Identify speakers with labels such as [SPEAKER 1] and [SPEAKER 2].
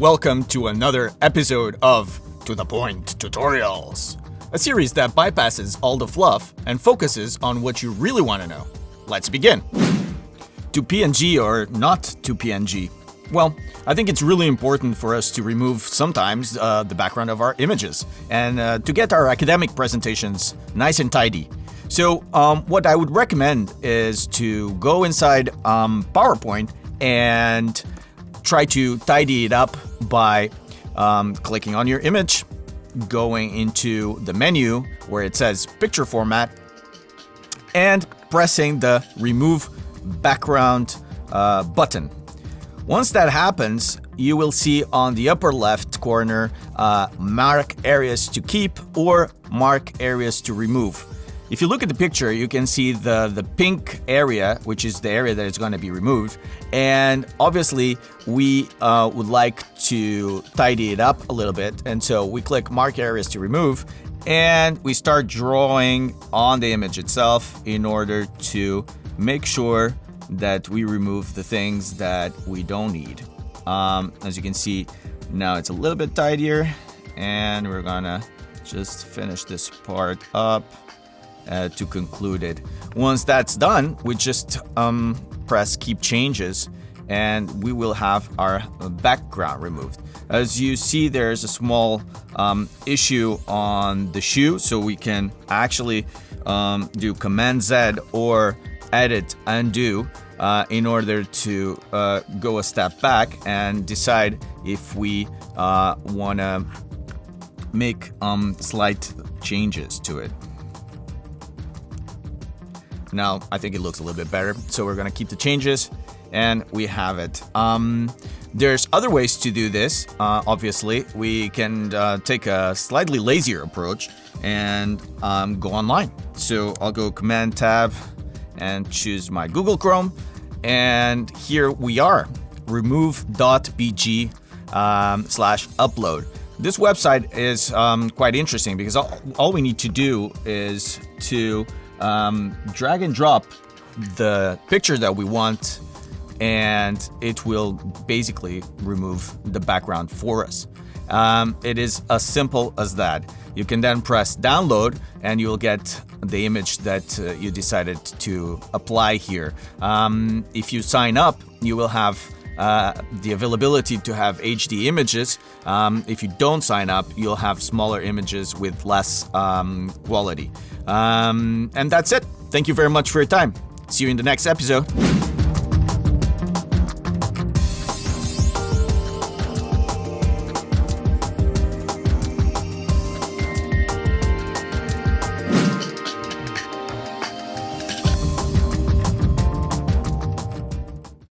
[SPEAKER 1] welcome to another episode of To The Point Tutorials, a series that bypasses all the fluff and focuses on what you really want to know. Let's begin. To PNG or not to PNG? Well, I think it's really important for us to remove sometimes uh, the background of our images and uh, to get our academic presentations nice and tidy. So um, what I would recommend is to go inside um, PowerPoint and try to tidy it up by um, clicking on your image, going into the menu where it says picture format, and pressing the remove background uh, button. Once that happens, you will see on the upper left corner uh, mark areas to keep or mark areas to remove. If you look at the picture, you can see the, the pink area, which is the area that is going to be removed. And obviously, we uh, would like to tidy it up a little bit. And so we click Mark Areas to Remove, and we start drawing on the image itself in order to make sure that we remove the things that we don't need. Um, as you can see, now it's a little bit tidier, and we're gonna just finish this part up uh, to conclude it. Once that's done, we just um, press keep changes and we will have our background removed. As you see, there's a small um, issue on the shoe, so we can actually um, do Command Z or Edit Undo uh, in order to uh, go a step back and decide if we uh, want to make um, slight changes to it. Now, I think it looks a little bit better, so we're gonna keep the changes, and we have it. Um, there's other ways to do this, uh, obviously. We can uh, take a slightly lazier approach and um, go online. So I'll go Command Tab and choose my Google Chrome, and here we are, remove.bg um, slash upload. This website is um, quite interesting because all, all we need to do is to um, drag and drop the picture that we want and it will basically remove the background for us. Um, it is as simple as that. You can then press download and you'll get the image that uh, you decided to apply here. Um, if you sign up, you will have uh, the availability to have HD images. Um, if you don't sign up, you'll have smaller images with less um, quality. Um, and that's it. Thank you very much for your time. See you in the next episode.